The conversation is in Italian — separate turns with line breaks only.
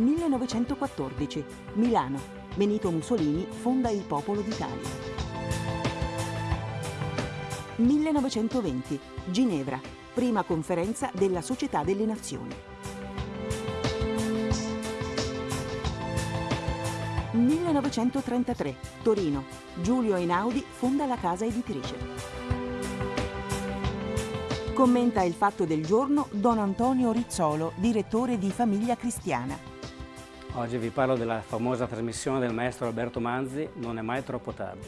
1914. Milano. Benito Mussolini fonda il Popolo d'Italia. 1920. Ginevra. Prima conferenza della Società delle Nazioni. 1933. Torino. Giulio Einaudi fonda la casa editrice. Commenta il fatto del giorno Don Antonio Rizzolo, direttore di Famiglia Cristiana.
Oggi vi parlo della famosa trasmissione del maestro Alberto Manzi, Non è mai troppo tardi.